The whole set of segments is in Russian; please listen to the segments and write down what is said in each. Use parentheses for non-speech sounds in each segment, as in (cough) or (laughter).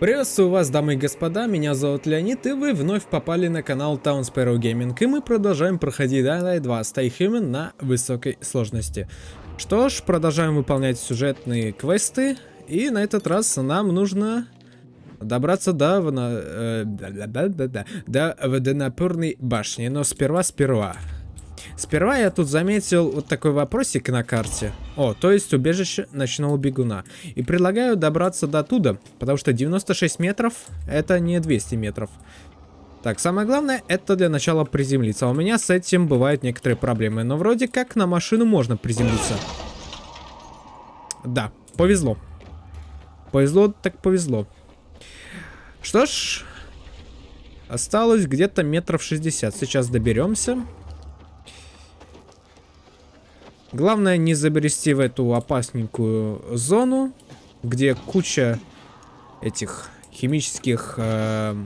Приветствую вас, дамы и господа, меня зовут Леонид, и вы вновь попали на канал Town Sparrow Gaming, и мы продолжаем проходить Dying Light 2 Stay Human на высокой сложности. Что ж, продолжаем выполнять сюжетные квесты, и на этот раз нам нужно добраться до, э, да, да, да, да, до водонапорной башни, но сперва-сперва. Сперва я тут заметил вот такой вопросик на карте. О, то есть убежище ночного бегуна. И предлагаю добраться до туда, потому что 96 метров это не 200 метров. Так, самое главное, это для начала приземлиться. А у меня с этим бывают некоторые проблемы. Но вроде как на машину можно приземлиться. Да, повезло. Повезло так повезло. Что ж, осталось где-то метров 60. Сейчас доберемся. Главное не забрести в эту опасненькую зону, где куча этих химических... Э...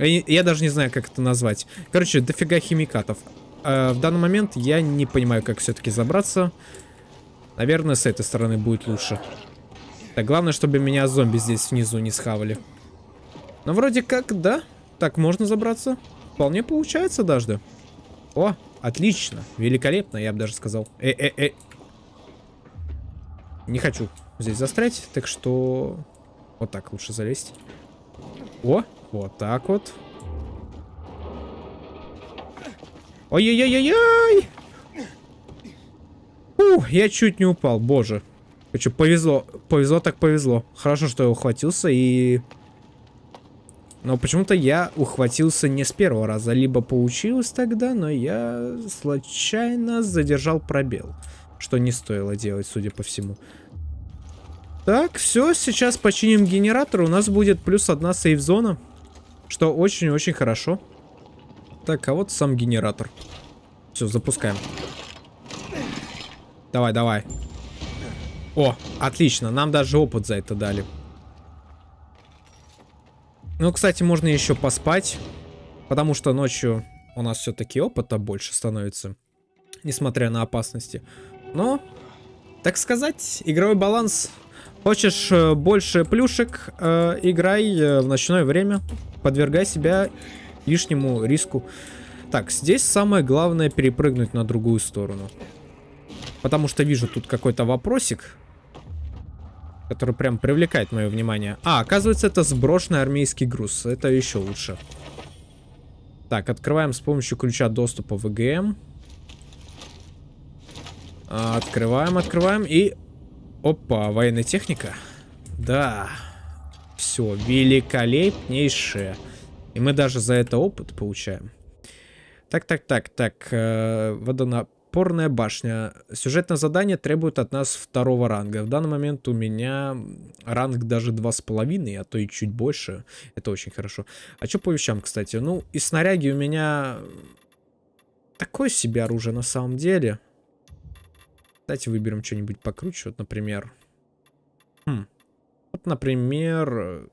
Я, даже не знаю, как это назвать. Короче, дофига химикатов. Э, в данный момент я не понимаю, как все-таки забраться. Наверное, с этой стороны будет лучше. Так, главное, чтобы меня зомби здесь внизу не схавали. Но вроде как, да. Так, можно забраться. Вполне получается даже. О, Отлично. Великолепно, я бы даже сказал. Э-э-э. Не хочу здесь застрять, так что... Вот так лучше залезть. О, вот так вот. Ой-ой-ой-ой-ой! Ух, я чуть не упал, боже. Короче, повезло. Повезло так повезло. Хорошо, что я ухватился и... Но почему-то я ухватился не с первого раза. Либо получилось тогда, но я случайно задержал пробел. Что не стоило делать, судя по всему. Так, все, сейчас починим генератор. У нас будет плюс одна сейф-зона. Что очень-очень хорошо. Так, а вот сам генератор. Все, запускаем. Давай, давай. О, отлично. Нам даже опыт за это дали. Ну, кстати, можно еще поспать. Потому что ночью у нас все-таки опыта больше становится. Несмотря на опасности. Но, так сказать, игровой баланс. Хочешь э, больше плюшек, э, играй э, в ночное время. Подвергай себя лишнему риску. Так, здесь самое главное перепрыгнуть на другую сторону. Потому что вижу тут какой-то вопросик который прям привлекает мое внимание. А, оказывается, это сброшенный армейский груз. Это еще лучше. Так, открываем с помощью ключа доступа в ВГМ. А, открываем, открываем и... Опа, военная техника. Да. Все, великолепнейшее. И мы даже за это опыт получаем. Так, так, так, так. Э, водонап... Опорная башня. Сюжетное задание требует от нас второго ранга. В данный момент у меня ранг даже два с половиной, а то и чуть больше. Это очень хорошо. А что по вещам, кстати? Ну, и снаряги у меня такое себе оружие на самом деле. Давайте выберем что-нибудь покруче. Вот, например... Хм. Вот, например...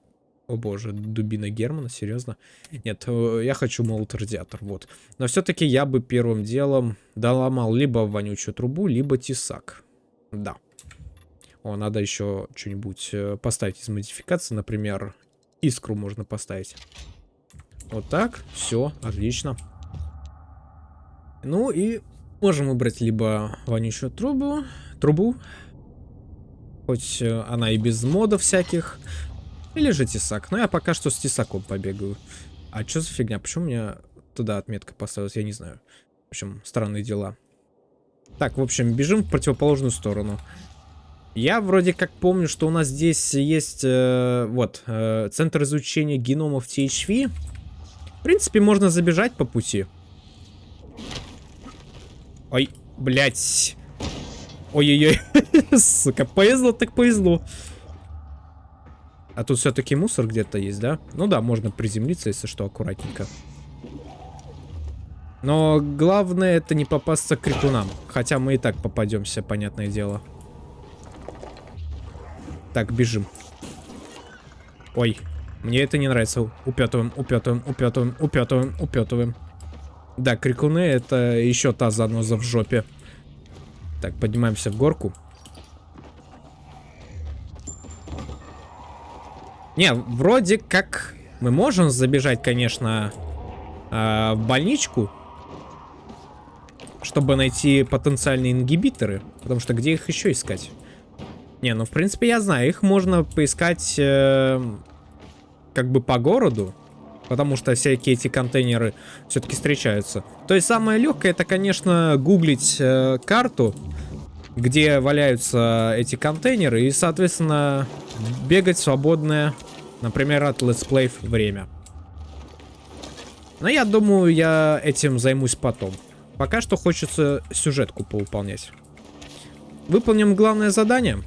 О боже, дубина Германа, серьезно? Нет, э, я хочу молот-радиатор, вот. Но все-таки я бы первым делом доломал либо вонючую трубу, либо тесак. Да. О, надо еще что-нибудь э, поставить из модификации, например, искру можно поставить. Вот так, все, отлично. Ну и можем выбрать либо вонючую трубу, трубу, хоть э, она и без модов всяких, или же тесак. Но я пока что с тесаком побегаю. А что за фигня? Почему у меня туда отметка поставилась? Я не знаю. В общем, странные дела. Так, в общем, бежим в противоположную сторону. Я вроде как помню, что у нас здесь есть э, вот э, центр изучения геномов THV. В принципе, можно забежать по пути. Ой, блядь. Ой-ой-ой. (laughs) Сука, повезло так повезло. А тут все-таки мусор где-то есть, да? Ну да, можно приземлиться, если что, аккуратненько. Но главное это не попасться к крикунам. Хотя мы и так попадемся, понятное дело. Так, бежим. Ой, мне это не нравится. Упетываем, упетываем, упетываем, упетываем, упетываем. Да, крикуны это еще та заноза в жопе. Так, поднимаемся в горку. Не, вроде как мы можем забежать, конечно, э, в больничку, чтобы найти потенциальные ингибиторы. Потому что где их еще искать? Не, ну в принципе я знаю, их можно поискать э, как бы по городу. Потому что всякие эти контейнеры все-таки встречаются. То есть самое легкое это, конечно, гуглить э, карту, где валяются эти контейнеры. И, соответственно, бегать свободное, например, от летсплей время. Но я думаю, я этим займусь потом. Пока что хочется сюжетку поуполнять. Выполним главное задание.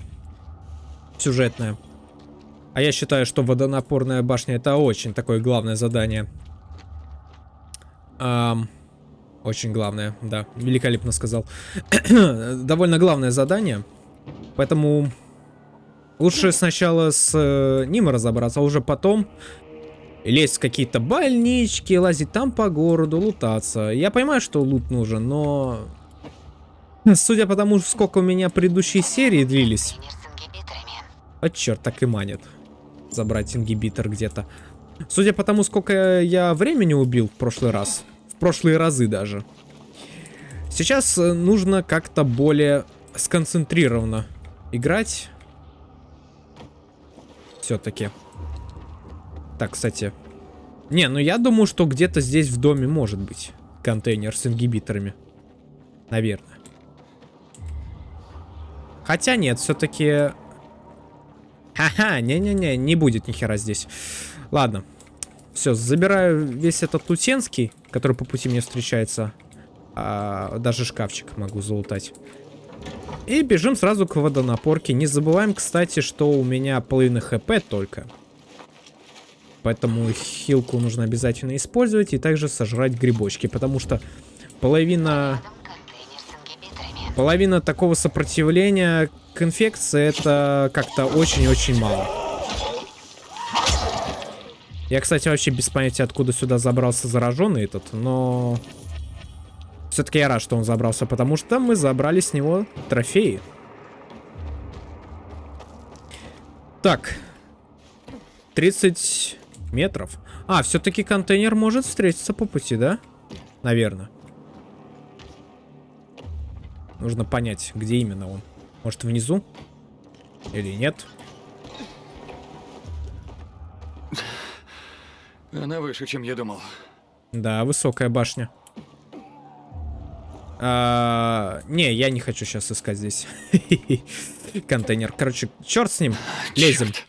Сюжетное. А я считаю, что водонапорная башня это очень такое главное задание. Эм, очень главное, да, великолепно сказал. (coughs) Довольно главное задание. Поэтому лучше сначала с э, ним разобраться, а уже потом лезть в какие-то больнички, лазить там по городу, лутаться. Я понимаю, что лут нужен, но... Судя по тому, сколько у меня предыдущие серии длились... А черт, так и манит забрать ингибитор где-то. Судя по тому, сколько я времени убил в прошлый раз, в прошлые разы даже, сейчас э, нужно как-то более сконцентрированно играть. Все-таки. Так, кстати. Не, ну я думаю, что где-то здесь в доме может быть контейнер с ингибиторами. Наверное. Хотя нет, все-таки Ха-ха, не-не-не, не будет ни хера здесь. Ладно. Все, забираю весь этот лутенский, который по пути мне встречается. А, даже шкафчик могу залутать. И бежим сразу к водонапорке. Не забываем, кстати, что у меня половина хп только. Поэтому хилку нужно обязательно использовать и также сожрать грибочки, потому что половина Половина такого сопротивления к инфекции это как-то очень-очень мало. Я, кстати, вообще без понятия, откуда сюда забрался зараженный этот, но... Все-таки я рад, что он забрался, потому что мы забрали с него трофеи. Так. 30 метров. А, все-таки контейнер может встретиться по пути, да? Наверное. Нужно понять, где именно он. Может, внизу? Или нет? Она выше, чем я думал. Да, высокая башня. А, не, я не хочу сейчас искать здесь (laughs) контейнер. Короче, черт с ним. Лезем. Черт.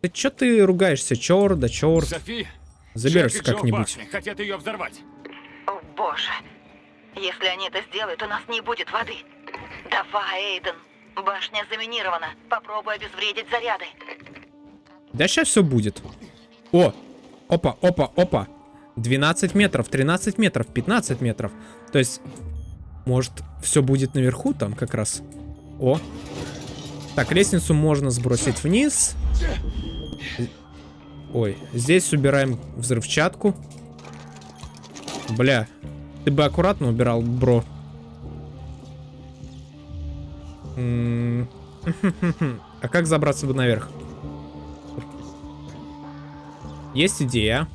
Ты чё ты ругаешься? Черт, да черт. Софи, Заберешься как-нибудь. Хотят ее взорвать. О боже. Если они это сделают, у нас не будет воды. Давай, Эйден. Башня заминирована. Попробуй обезвредить заряды. Да сейчас все будет. О! Опа, опа, опа. 12 метров, 13 метров, 15 метров. То есть, может, все будет наверху там как раз? О. Так, лестницу можно сбросить вниз. Ой, здесь убираем взрывчатку. Бля, ты бы аккуратно убирал, бро. (laughs) А как забраться бы наверх? Есть идея.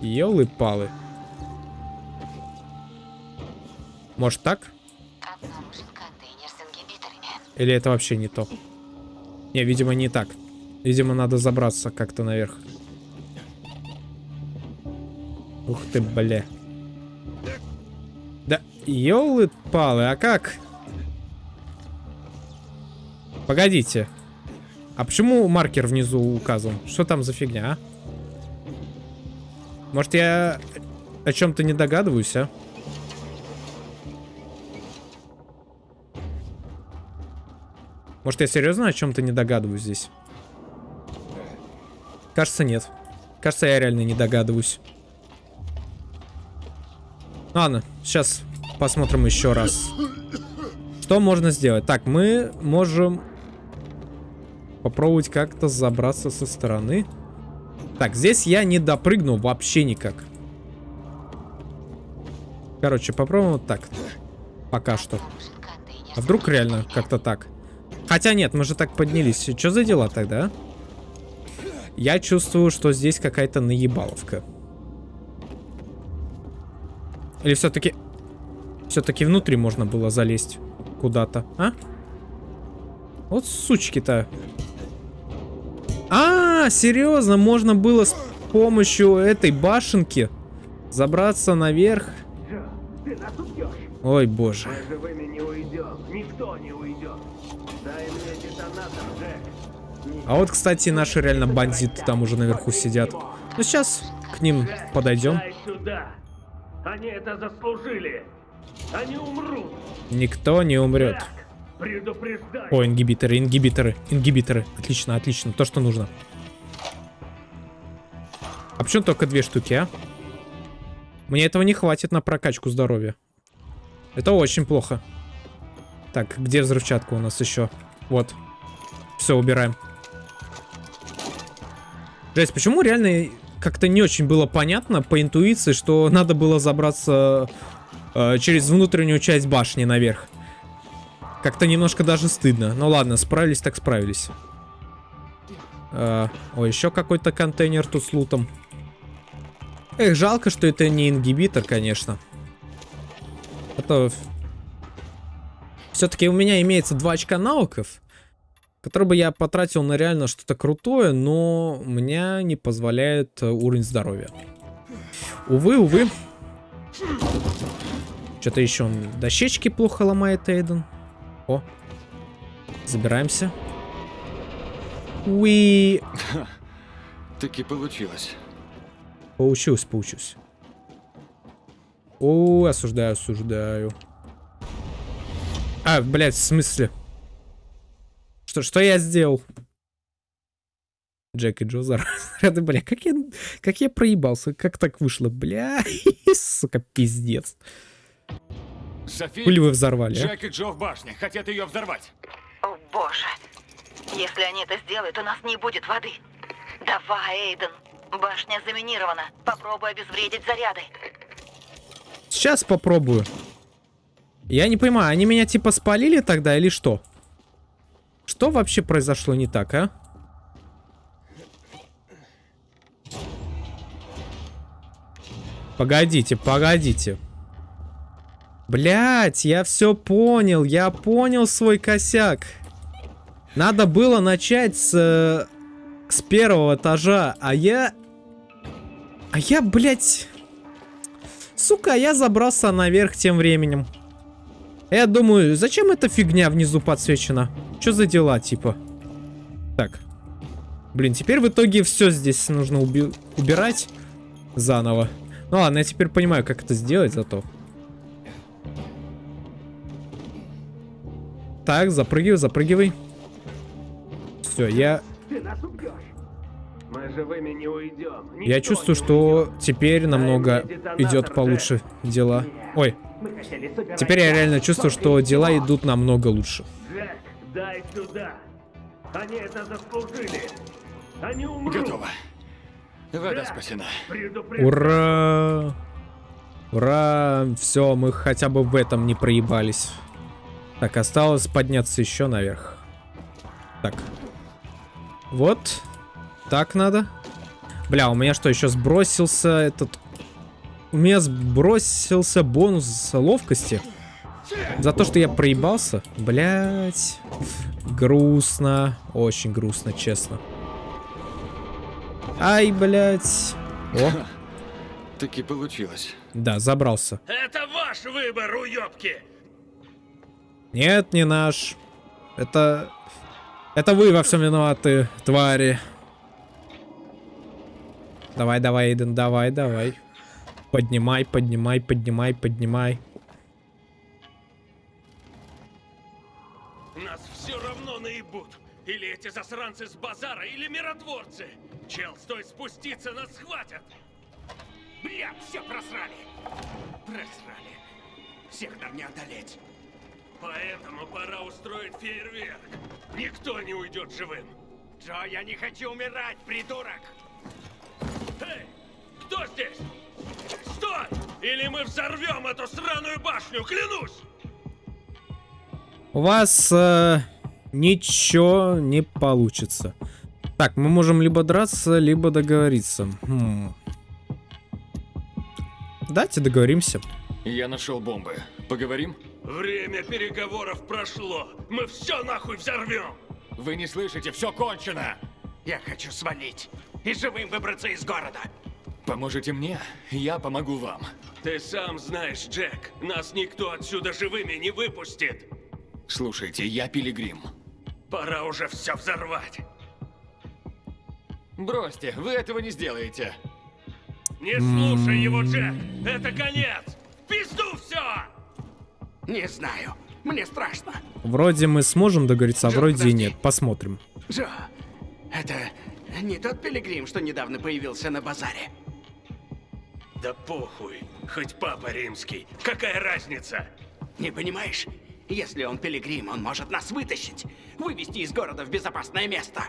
Ёлы-палы. Может так? Или это вообще не то? Не, видимо, не так. Видимо, надо забраться как-то наверх. Ух ты, бля. Да, елы-палы, а как? Погодите. А почему маркер внизу указан? Что там за фигня, а? Может, я о чем-то не догадываюсь, а? Может, я серьезно о чем-то не догадываюсь здесь? Кажется, нет. Кажется, я реально не догадываюсь. Ладно, сейчас посмотрим еще раз. Что можно сделать? Так, мы можем попробовать как-то забраться со стороны. Так, здесь я не допрыгну вообще никак. Короче, попробуем вот так. Пока что. А вдруг реально как-то так? Хотя нет, мы же так поднялись. Что за дела тогда? Я чувствую, что здесь какая-то наебаловка. Или все-таки... Все-таки внутри можно было залезть куда-то, а? Вот сучки-то. А, серьезно, можно было с помощью этой башенки забраться наверх. Ой, боже. Мы живыми не уйдем. Никто не уйдет. Дай мне детонатор, Джек. Не А вот, кстати, наши реально бандиты там уже наверху сидят. Ну, сейчас к ним подойдем. Сюда. Они это заслужили. Они умрут. Никто не умрет. О, ингибиторы, ингибиторы, ингибиторы. Отлично, отлично. То, что нужно. А почему только две штуки, а? Мне этого не хватит на прокачку здоровья. Это очень плохо. Так, где взрывчатка у нас еще? Вот. Все, убираем. Жесть, почему реально как-то не очень было понятно по интуиции, что надо было забраться э, через внутреннюю часть башни наверх? Как-то немножко даже стыдно. Ну ладно, справились так справились. Э, о, еще какой-то контейнер тут с лутом. Эх, жалко, что это не ингибитор, конечно. Это... Все-таки у меня имеется два очка навыков, которые бы я потратил на реально что-то крутое, но у меня не позволяет э, уровень здоровья. Увы, увы. Что-то еще он дощечки плохо ломает, Эйден. О. Забираемся. Уи. (laughs) Таки получилось. Поучусь, поучусь. О, осуждаю, осуждаю. А, блядь, в смысле? Что, что я сделал? Джек и Джо заряды, (laughs) бля, как я, как я проебался, как так вышло, бля, (laughs) сука, пиздец. Софи, Хули вы взорвали, а? Джек и Джо в башне. Хотят ее взорвать. О, боже. Если они это сделают, у нас не будет воды. Давай, Эйден. Башня заминирована. Попробуй обезвредить заряды. Сейчас попробую. Я не понимаю, они меня типа спалили тогда или что? Что вообще произошло не так, а? Погодите, погодите. Блять, я все понял, я понял свой косяк. Надо было начать с, э, с первого этажа, а я... А я, блять... Сука, я забрался наверх тем временем. Я думаю, зачем эта фигня внизу подсвечена? Что за дела, типа? Так. Блин, теперь в итоге все здесь нужно уби убирать заново. Ну ладно, я теперь понимаю, как это сделать зато. Так, запрыгивай, запрыгивай. Все, я, Ты нас убьешь. Я чувствую, не что теперь намного идет получше дела. Ой, теперь я реально чувствую, что дела идут намного лучше. Джек, дай сюда. Они это заслужили. Они умрут. Готово. Вода спасена. Ура! Ура! Все, мы хотя бы в этом не проебались. Так, осталось подняться еще наверх. Так. Вот. Так надо. Бля, у меня что, еще сбросился этот... У меня сбросился бонус ловкости. За то, что я проебался. Блять. Грустно. Очень грустно, честно. Ай, блять. О, (laughs) Таки получилось. да, забрался. Это ваш выбор, уёбки. Нет, не наш. Это... Это вы во всем виноваты, твари. Давай, давай, Эйден, давай, давай. Поднимай, поднимай, поднимай, поднимай. Нас все равно наебут. Или эти засранцы с базара, или миротворцы. Чел, стой спуститься, нас схватят. Бля, все просрали. Просрали. Всех нам не одолеть. Поэтому пора устроить фейерверк. Никто не уйдет живым. Джо, я не хочу умирать, придурок. Эй, кто здесь? Стой! Или мы взорвем эту сраную башню, клянусь! У вас э, ничего не получится. Так, мы можем либо драться, либо договориться. Хм. Давайте договоримся. Я нашел бомбы. Поговорим? Время переговоров прошло. Мы все нахуй взорвем. Вы не слышите, все кончено! Я хочу свалить и живым выбраться из города. Поможете мне, я помогу вам. Ты сам знаешь, Джек, нас никто отсюда живыми не выпустит. Слушайте, я пилигрим. Пора уже все взорвать. Бросьте, вы этого не сделаете. Не слушай его, Джек. Это конец. Пизду все! Не знаю. Мне страшно. Вроде мы сможем договориться, а Джо, вроде и подожди. нет. Посмотрим. Джо, это не тот пилигрим, что недавно появился на базаре. Да похуй. Хоть папа римский. Какая разница? Не понимаешь? Если он пилигрим, он может нас вытащить. Вывести из города в безопасное место.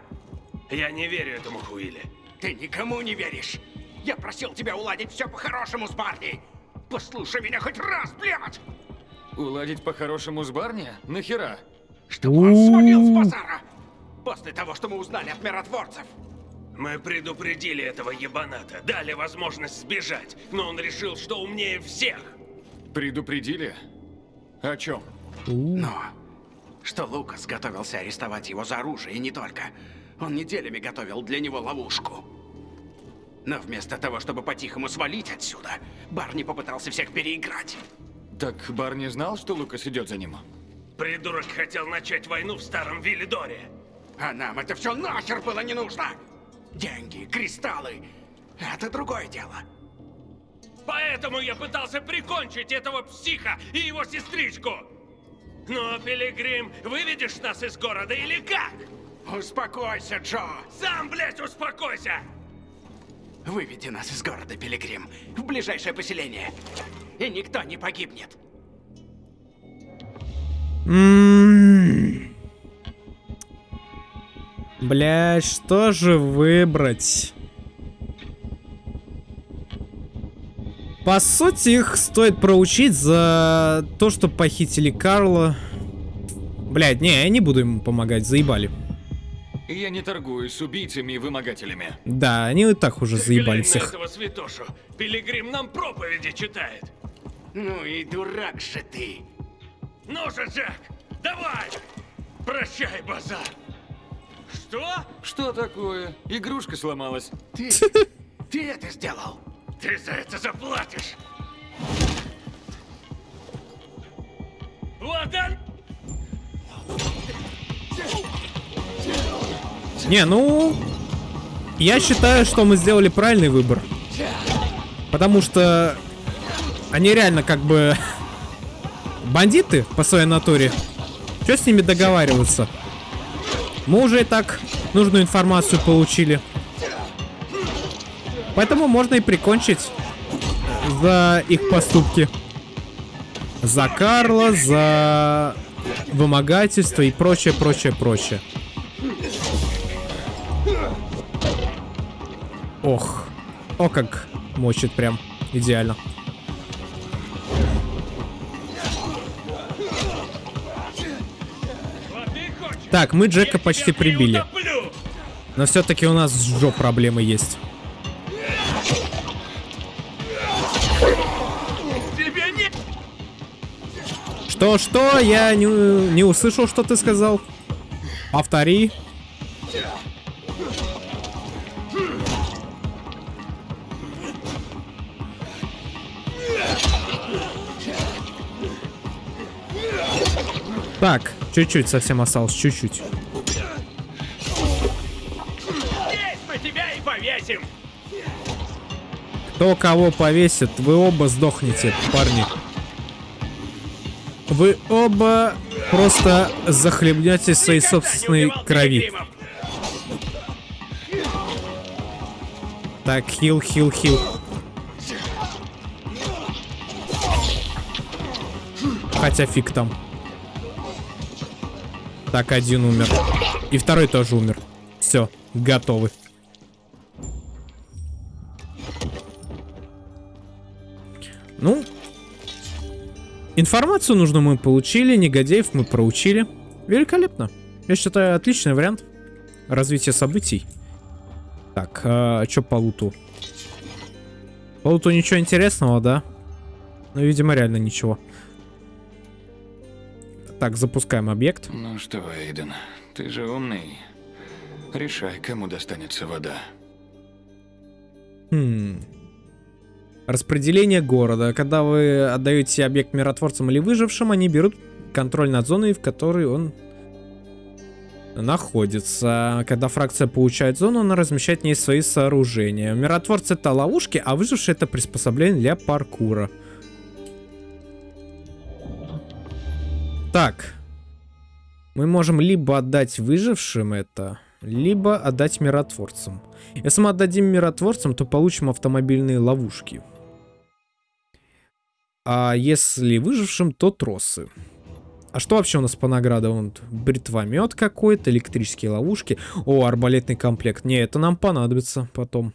Я не верю этому Хуиле. Ты никому не веришь. Я просил тебя уладить все по-хорошему с Барни. Послушай меня хоть раз, блядь! Уладить по-хорошему с Барни? Нахера? Чтобы он свалил с базара. После того, что мы узнали от миротворцев. Мы предупредили этого ебаната, дали возможность сбежать, но он решил, что умнее всех. Предупредили? О чем? Но что Лукас готовился арестовать его за оружие, и не только. Он неделями готовил для него ловушку. Но вместо того, чтобы по-тихому свалить отсюда, Барни попытался всех переиграть. Так Барни знал, что Лукас идет за ним? Придурок хотел начать войну в старом Виллидоре. А нам это все нахер было не нужно! Деньги, кристаллы — это другое дело. Поэтому я пытался прикончить этого психа и его сестричку. Но, Пилигрим, выведешь нас из города или как? Успокойся, Джо! Сам, блядь, успокойся! Выведи нас из города, Пилигрим, в ближайшее поселение. И никто не погибнет. М. Блядь, что же выбрать? По сути, их стоит проучить за то, что похитили Карла. Блядь, не, я не буду ему помогать, заебали. Я не торгуюсь с убийцами и вымогателями. Да, они и так уже Ты заебали всех. этого святошу. Пилигрим нам проповеди читает. Ну и дурак же ты. Ну же, Джек, давай! Прощай, базар. Что? Что такое? Игрушка сломалась. Ты... ты это сделал. Ты за это заплатишь. Вот он! Не, ну... Я считаю, что мы сделали правильный выбор. Потому что... Они реально как бы... (laughs) Бандиты по своей натуре. Что с ними договариваться? Мы уже и так нужную информацию получили. Поэтому можно и прикончить за их поступки. За Карла, за вымогательство и прочее, прочее, прочее. Ох. О, как мочит прям. Идеально. Так, мы Джека почти прибили. Но все-таки у нас с Джо проблемы есть. Тебе не... Что, что? Я не, не услышал, что ты сказал. Повтори. Чуть-чуть совсем осталось, чуть-чуть. Кто кого повесит, вы оба сдохнете, парни. Вы оба просто захлебнетесь своей собственной крови. Так, хил, хил, хил. Хотя фиг там. Так, один умер. И второй тоже умер. Все, готовы. Ну, информацию нужную мы получили, негодяев мы проучили. Великолепно. Я считаю, отличный вариант развития событий. Так, а, что по луту? По луту ничего интересного, да? Ну, видимо, реально ничего. Так, запускаем объект. Ну что, Эйден, ты же умный. Решай, кому достанется вода. Хм. Распределение города. Когда вы отдаете объект миротворцам или выжившим, они берут контроль над зоной, в которой он находится. Когда фракция получает зону, она размещает в ней свои сооружения. Миротворцы это ловушки, а выжившие это приспособление для паркура. Так. Мы можем либо отдать выжившим это, либо отдать миротворцам. Если мы отдадим миротворцам, то получим автомобильные ловушки. А если выжившим, то тросы. А что вообще у нас по наградам? Бритвомет какой-то, электрические ловушки. О, арбалетный комплект. Не, это нам понадобится потом.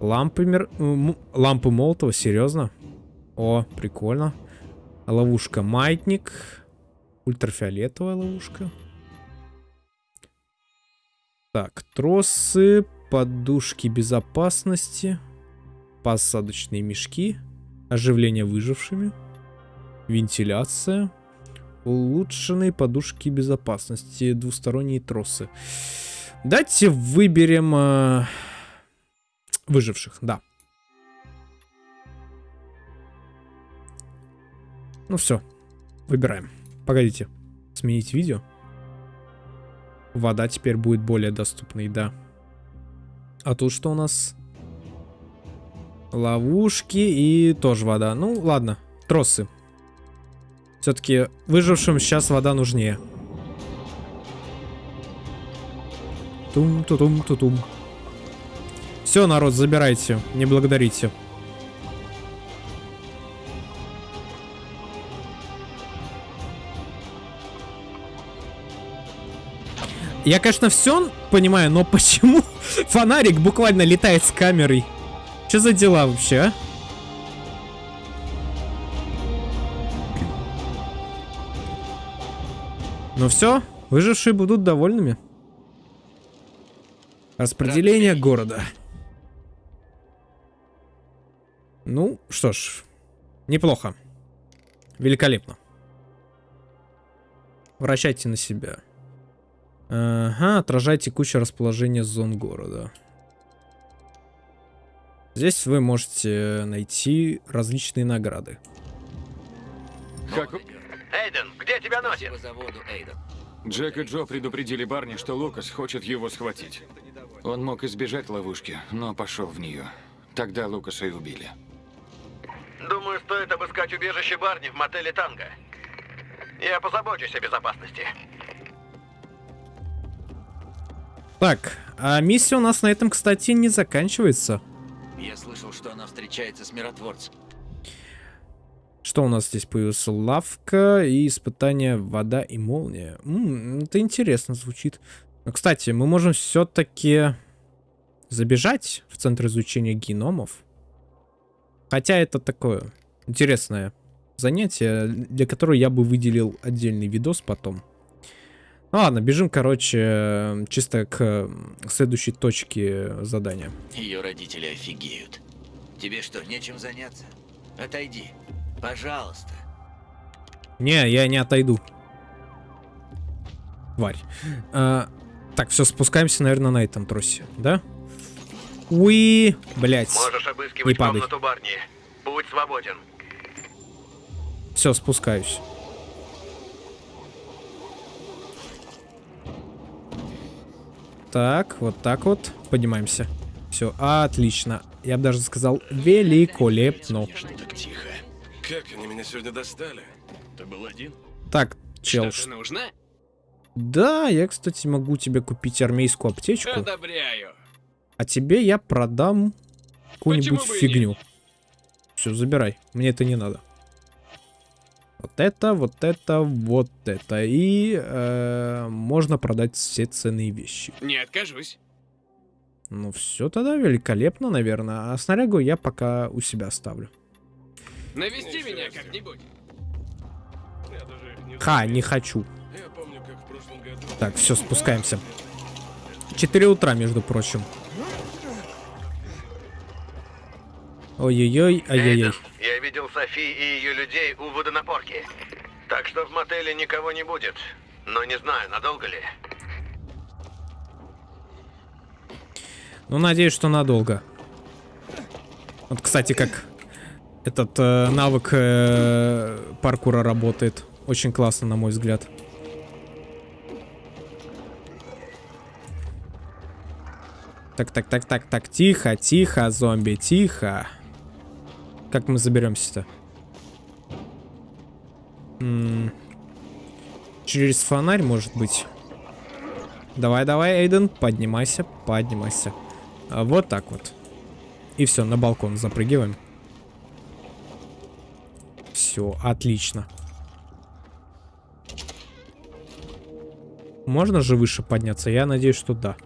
Лампы, мир... Лампы Молотова, серьезно? О, прикольно. Ловушка маятник. Ультрафиолетовая ловушка. Так, тросы, подушки безопасности, посадочные мешки, оживление выжившими, вентиляция, улучшенные подушки безопасности, двусторонние тросы. Давайте выберем э, выживших, да. Ну все, выбираем. Погодите, сменить видео. Вода теперь будет более доступной, да. А тут что у нас? Ловушки и тоже вода. Ну, ладно, тросы. Все-таки выжившим сейчас вода нужнее. Тум-ту-тум-ту-тум. Все, народ, забирайте. Не благодарите. Я, конечно, все понимаю, но почему (laughs) фонарик буквально летает с камерой? Что за дела вообще, а? Ну все, выжившие будут довольными. Распределение города. Ну, что ж, неплохо. Великолепно. Вращайте на себя. Ага, отражает текущее расположение зон города. Здесь вы можете найти различные награды. Как... Эйден, где тебя носит? Джек и Джо предупредили Барни, что Лукас хочет его схватить. Он мог избежать ловушки, но пошел в нее. Тогда Лукаса и убили. Думаю, стоит обыскать убежище Барни в мотеле Танго. Я позабочусь о безопасности. Так, а миссия у нас на этом, кстати, не заканчивается. Я слышал, что она встречается с миротворцем. Что у нас здесь появился? Лавка и испытание вода и молния. М -м, это интересно звучит. Но, кстати, мы можем все-таки забежать в центр изучения геномов. Хотя это такое интересное занятие, для которого я бы выделил отдельный видос потом. Ну ладно, бежим, короче, чисто к следующей точке задания. Ее родители офигеют. Тебе что, нечем заняться? Отойди. Пожалуйста. Не, я не отойду. Тварь. А, так, все, спускаемся, наверное, на этом тросе, да? Уи, блять. Можешь обыскивать Не падай. комнату Барни. Будь свободен. Все, спускаюсь. Так, вот так вот. Поднимаемся. Все, отлично. Я бы даже сказал, великолепно. Так тихо. Как они меня сегодня достали? Ты был один? Так, чел. ш- нужно? Да, я, кстати, могу тебе купить армейскую аптечку. Одобряю. А тебе я продам какую-нибудь фигню. Все, забирай. Мне это не надо. Вот это, вот это, вот это. И э, можно продать все ценные вещи. Не откажусь. Ну все тогда великолепно, наверное. А снарягу я пока у себя оставлю. Навести меня как-нибудь. Ха, не хочу. Я помню, как в прошлый Так, все, спускаемся. 4 утра, между прочим. Ой-ой-ой, ай-яй-яй. Я видел Софи и ее людей у водонапорки. Так что в мотеле никого не будет. Но не знаю, надолго ли. Ну, надеюсь, что надолго. Вот, кстати, как этот э, навык э, паркура работает. Очень классно, на мой взгляд. Так, так, так, так, так, тихо, тихо, зомби, тихо. Как мы заберемся-то? Через фонарь, может быть? Давай, давай, Эйден, поднимайся, поднимайся. А, вот так вот. И все, на балкон запрыгиваем. Все, отлично. Можно же выше подняться? Я надеюсь, что да.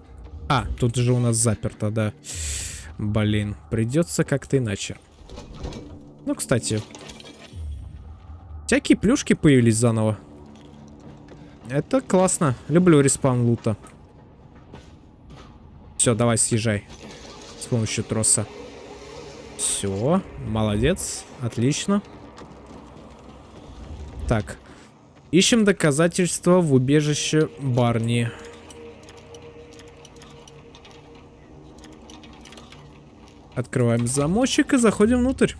А, тут же у нас заперто, да. Блин, придется как-то иначе. Ну, кстати. Всякие плюшки появились заново. Это классно. Люблю респаун лута. Все, давай съезжай. С помощью троса. Все, молодец, отлично. Так. Ищем доказательства в убежище Барни. Открываем замочек и заходим внутрь.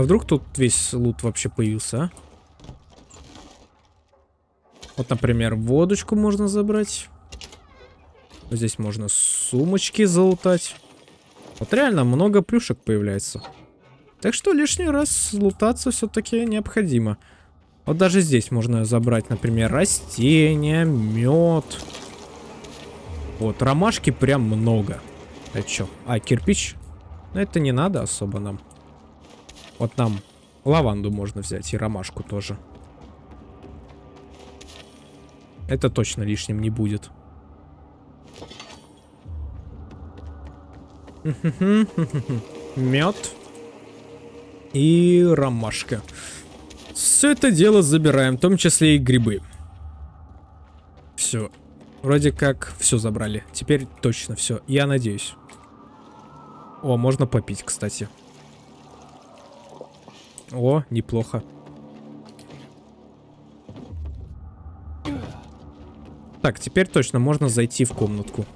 А вдруг тут весь лут вообще появился, а? Вот, например, водочку можно забрать. Здесь можно сумочки залутать. Вот реально много плюшек появляется. Так что лишний раз лутаться все-таки необходимо. Вот даже здесь можно забрать, например, растения, мед. Вот, ромашки прям много. Это что? А, кирпич? Но это не надо особо нам. Вот нам лаванду можно взять и ромашку тоже. Это точно лишним не будет. Мед. И ромашка. Все это дело забираем, в том числе и грибы. Все. Вроде как все забрали. Теперь точно все. Я надеюсь. О, можно попить, кстати. О, неплохо. Так, теперь точно можно зайти в комнатку.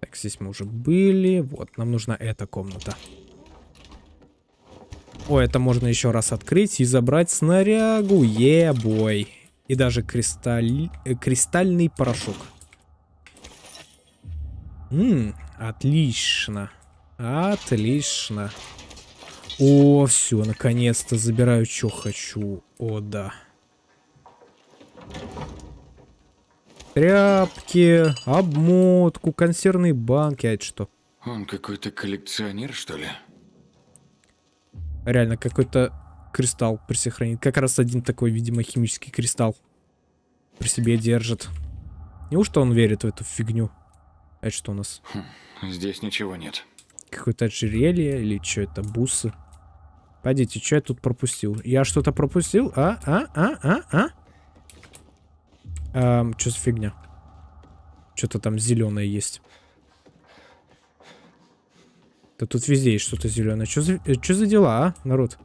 Так, здесь мы уже были. Вот, нам нужна эта комната. О, это можно еще раз открыть и забрать снарягу. Е-бой. И даже кристаль... э, кристальный порошок. Ммм, отлично. Отлично. О, все, наконец-то забираю, что хочу. О, да. Тряпки, обмотку, консервные банки, а это что? Он какой-то коллекционер, что ли? Реально, какой-то кристалл при себе хранит. Как раз один такой, видимо, химический кристалл при себе держит. Неужто он верит в эту фигню? Это что у нас? Здесь ничего нет. Какое-то ожерелье или что это? Бусы? Пойдите, что я тут пропустил? Я что-то пропустил? А? А? А? А? А? Эм, что за фигня? Что-то там зеленое есть. Да тут везде есть что-то зеленое. Что за, э, чё за дела, а, народ?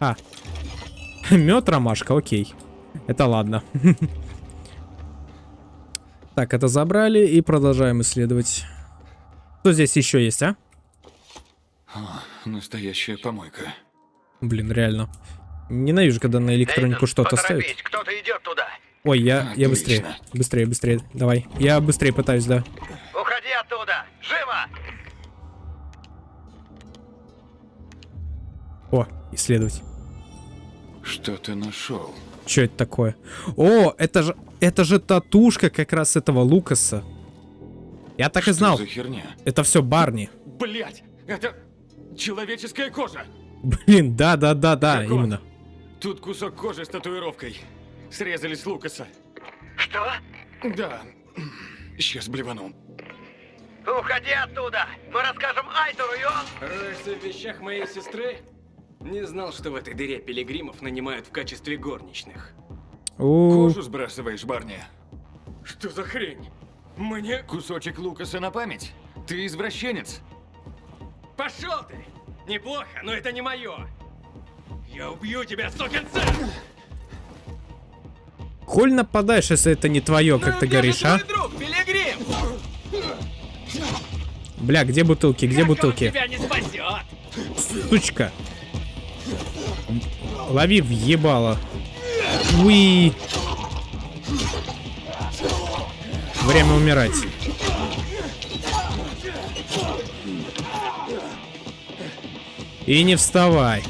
А. (laughs) Мед, ромашка, окей. Это ладно. (laughs) Так, это забрали и продолжаем исследовать. Что здесь еще есть, а? О, настоящая помойка. Блин, реально. Ненавижу, когда на электронику что-то ставят. кто-то идет туда. Ой, я, я быстрее. Быстрее, быстрее. Давай. Я быстрее пытаюсь, да. Уходи оттуда! Живо! О, исследовать. Что ты нашел? Что это такое? О, это же, это же татушка как раз этого Лукаса. Я так и Что знал. за херня? Это все Барни. Блять, это человеческая кожа. Блин, да, да, да, да, Какого? именно. Тут кусок кожи с татуировкой. Срезали с Лукаса. Что? Да. Сейчас блевану. Уходи оттуда! Мы расскажем Айтору, и он... Роешься в вещах моей сестры? Не знал, что в этой дыре пилигримов нанимают в качестве горничных. У, Кожу сбрасываешь, Барни. Что за хрень? Мне... Кусочек Лукаса на память? Ты извращенец. Пошел ты! Неплохо, но это не мое. Я убью тебя, сукин сын! Коль нападаешь, если это не твое, как ты говоришь, а? друг, пилигрим! Бля, где бутылки, где Как бутылки? тебя не спасет? Сучка. Лови въебало. Уи. Время умирать. И не вставай.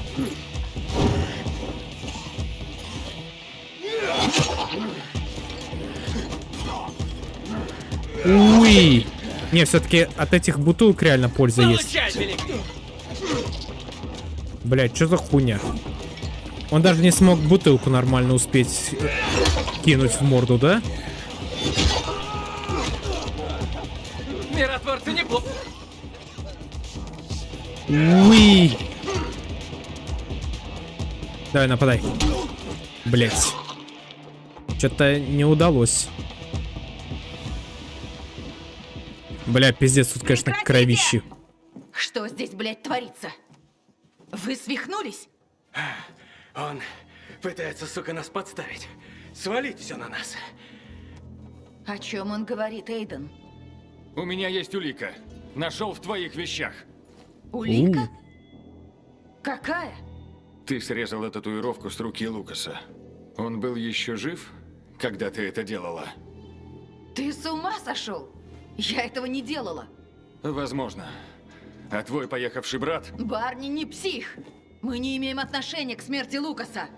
Уи. Не, все-таки от этих бутылок реально польза есть. Блять, что за хуйня? Он даже не смог бутылку нормально успеть э, кинуть в морду, да? Миротворцы неплохо. Уи. Давай, нападай. Блять. Что-то не удалось. Бля, пиздец, тут, конечно, Прекратите! кровищи. Что здесь, блядь, творится? Вы свихнулись? Он пытается, сука, нас подставить. Свалить все на нас. О чем он говорит, Эйден? У меня есть улика. Нашел в твоих вещах. Улика? Какая? Ты срезала татуировку с руки Лукаса. Он был еще жив, когда ты это делала? Ты с ума сошел? Я этого не делала. Возможно. А твой поехавший брат? Барни не псих. Мы не имеем отношения к смерти Лукаса.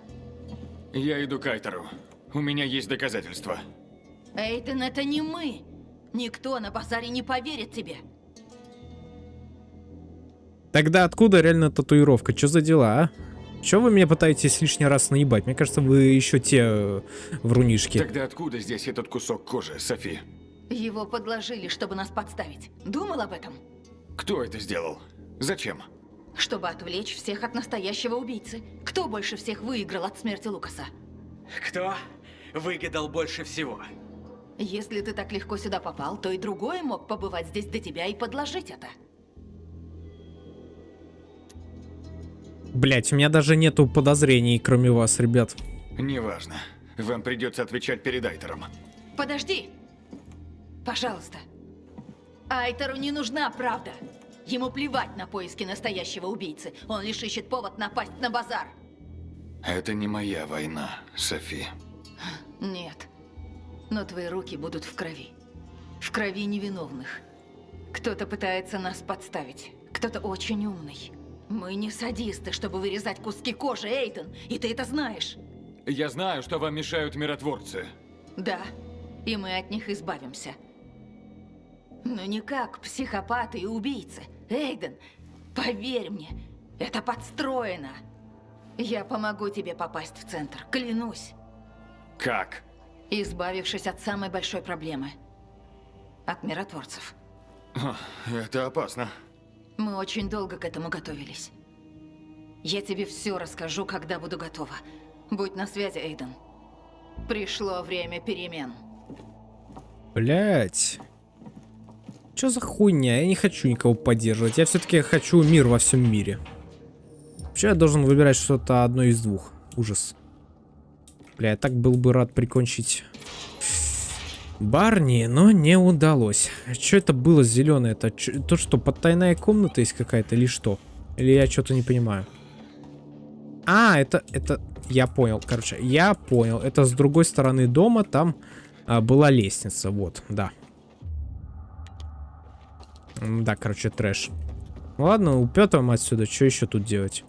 Я иду к Айтеру. У меня есть доказательства. Эйден, это не мы. Никто на базаре не поверит тебе. Тогда откуда реально татуировка? Что за дела, а? Чё вы меня пытаетесь лишний раз наебать? Мне кажется, вы еще те э, врунишки. Тогда откуда здесь этот кусок кожи, Софи? Его подложили, чтобы нас подставить. Думал об этом? Кто это сделал? Зачем? Чтобы отвлечь всех от настоящего убийцы. Кто больше всех выиграл от смерти Лукаса? Кто выгадал больше всего? Если ты так легко сюда попал, то и другой мог побывать здесь до тебя и подложить это. Блять, у меня даже нету подозрений, кроме вас, ребят. Неважно. Вам придется отвечать перед Айтером. Подожди! Пожалуйста. Айтеру не нужна правда. Ему плевать на поиски настоящего убийцы. Он лишь ищет повод напасть на базар. Это не моя война, Софи. Нет. Но твои руки будут в крови. В крови невиновных. Кто-то пытается нас подставить. Кто-то очень умный. Мы не садисты, чтобы вырезать куски кожи, Эйтон. И ты это знаешь. Я знаю, что вам мешают миротворцы. Да. И мы от них избавимся. Но не как психопаты и убийцы. Эйден, поверь мне, это подстроено. Я помогу тебе попасть в центр, клянусь. Как? Избавившись от самой большой проблемы. От миротворцев. Это опасно. Мы очень долго к этому готовились. Я тебе все расскажу, когда буду готова. Будь на связи, Эйден. Пришло время перемен. Блять. Что за хуйня? Я не хочу никого поддерживать. Я все-таки хочу мир во всем мире. Вообще я должен выбирать что-то одно из двух. Ужас. Бля, я так был бы рад прикончить Барни, но не удалось. Что это было зеленое? Это то, что потайная комната есть какая-то или что? Или я что-то не понимаю? А, это, это, я понял, короче, я понял. Это с другой стороны дома, там а, была лестница, вот, да. Да, короче, трэш. Ладно, упетываем отсюда, что еще тут делать?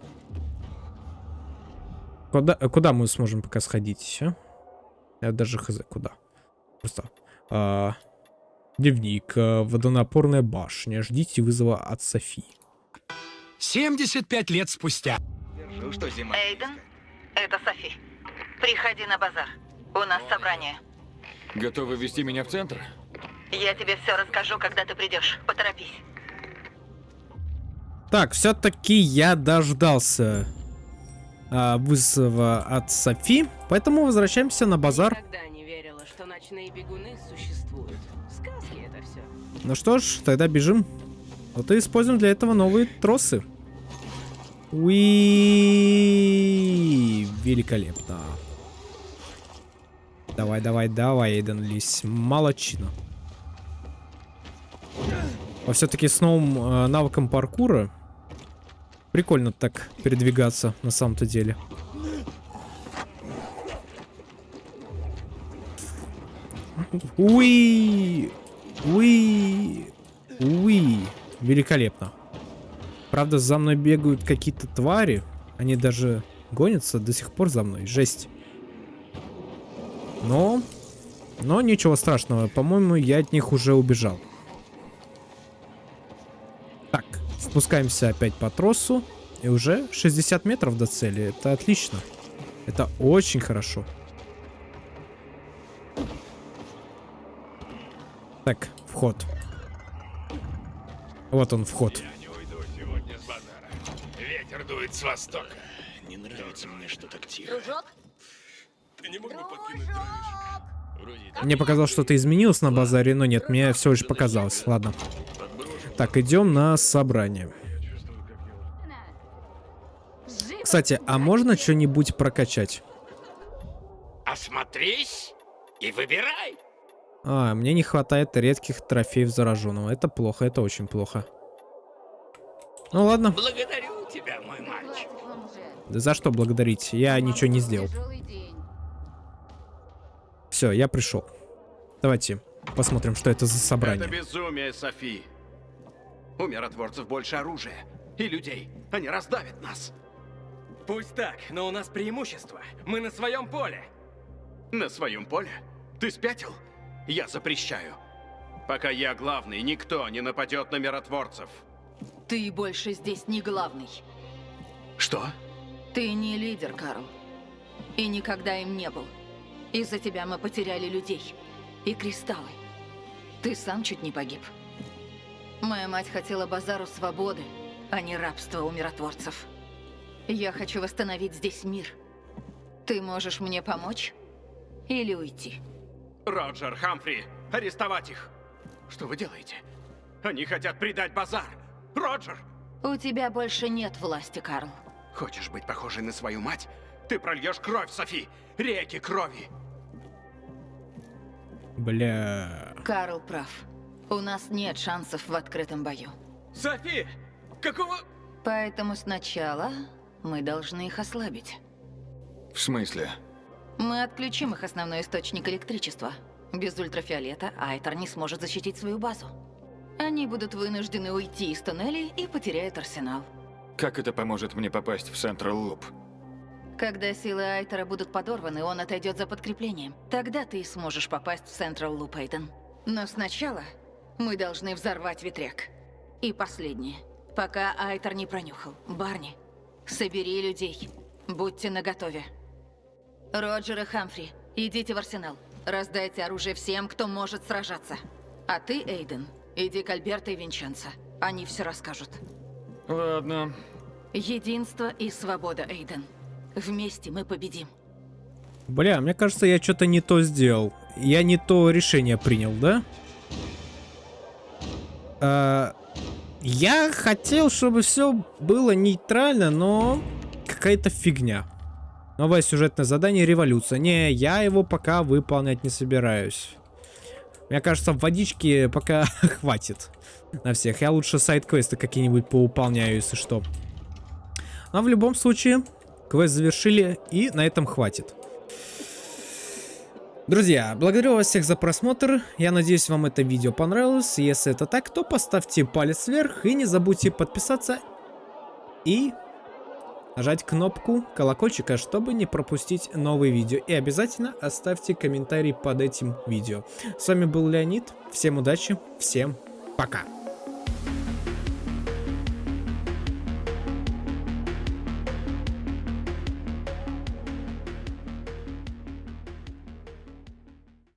Куда, куда мы сможем пока сходить? Я даже хз, куда? Просто. а, дневник, а, водонапорная башня. Ждите вызова от Софи. 75 лет спустя. Держу, что зима. Эйден, это Софи. Приходи на базар. У нас собрание. Готовы вести меня в центр? Я тебе все расскажу, когда ты придешь. Поторопись. Так, все-таки я дождался а, вызова от Софи, поэтому возвращаемся на базар. Никогда ночные бегуны существуют. Сказки это все. Ну что ж, тогда бежим. Вот и используем для этого новые тросы. Уи, великолепно. Давай, давай, давай, Эйден Лис. Молодчина. А все-таки с новым э, навыком паркура прикольно так передвигаться на самом-то деле. Уи! Уи! Уи! Великолепно. Правда, за мной бегают какие-то твари. Они даже гонятся до сих пор за мной. Жесть. Но... Но ничего страшного. По-моему, я от них уже убежал. Так, спускаемся опять по тросу. И уже 60 метров до цели. Это отлично. Это очень хорошо. Так, вход. Вот он, вход. Я не уйду сегодня с базара. Ветер дует с востока. Не нравится мне, что так тихо. Ты не мог бы подкинуть дровишек? Мне показалось, что-то изменилось на базаре, но нет, мне всего лишь показалось. Ладно. Так, идем на собрание. Кстати, а можно что-нибудь прокачать? Осмотрись и выбирай. А, мне не хватает редких трофеев зараженного. Это плохо, это очень плохо. Ну ладно. Благодарю тебя, мой мальчик. Да за что благодарить? Я ничего не сделал. Все, я пришел. Давайте посмотрим, что это за Это собрание. безумие, Софи. У миротворцев больше оружия и людей. Они раздавят нас. Пусть так, но у нас преимущество. Мы на своем поле. На своем поле? Ты спятил? Я запрещаю. Пока я главный, никто не нападет на миротворцев. Ты больше здесь не главный. Что? Ты не лидер, Карл. И никогда им не был. Из-за тебя мы потеряли людей. И кристаллы. Ты сам чуть не погиб. Моя мать хотела базару свободы, а не рабства у миротворцев. Я хочу восстановить здесь мир. Ты можешь мне помочь? Или уйти? Роджер, Хамфри, арестовать их. Что вы делаете? Они хотят предать базар. Роджер! У тебя больше нет власти, Карл. Хочешь быть похожей на свою мать? Ты прольешь кровь, Софи! Реки крови! Бля. Карл прав. У нас нет шансов в открытом бою. Софи! Какого... Поэтому сначала мы должны их ослабить. В смысле? Мы отключим их основной источник электричества. Без ультрафиолета Айтер не сможет защитить свою базу. Они будут вынуждены уйти из туннелей и потеряют арсенал. Как это поможет мне попасть в Централ Луп? Когда силы Айтера будут подорваны, он отойдет за подкреплением. Тогда ты сможешь попасть в Централ Луп, Эйден. Но сначала мы должны взорвать ветряк. И последнее. Пока Айтер не пронюхал. Барни, собери людей. Будьте наготове. Роджер и Хамфри, идите в арсенал. Раздайте оружие всем, кто может сражаться. А ты, Эйден, иди к Альберто и Винченцо. Они все расскажут. Ладно. Единство и свобода, Эйден. Вместе мы победим. Бля, мне кажется, я что-то не то сделал. Я не то решение принял, да? А, я хотел, чтобы все было нейтрально, но какая-то фигня. Новое сюжетное задание революция. Не, я его пока выполнять не собираюсь. Мне кажется, водички пока (laughs) хватит на всех. Я лучше сайт-квесты какие-нибудь поуполняю, если что. Но в любом случае, квест завершили, и на этом хватит. Друзья, благодарю вас всех за просмотр. Я надеюсь, вам это видео понравилось. Если это так, то поставьте палец вверх и не забудьте подписаться и нажать кнопку колокольчика, чтобы не пропустить новые видео. И обязательно оставьте комментарий под этим видео. С вами был Леонид. Всем удачи, всем пока.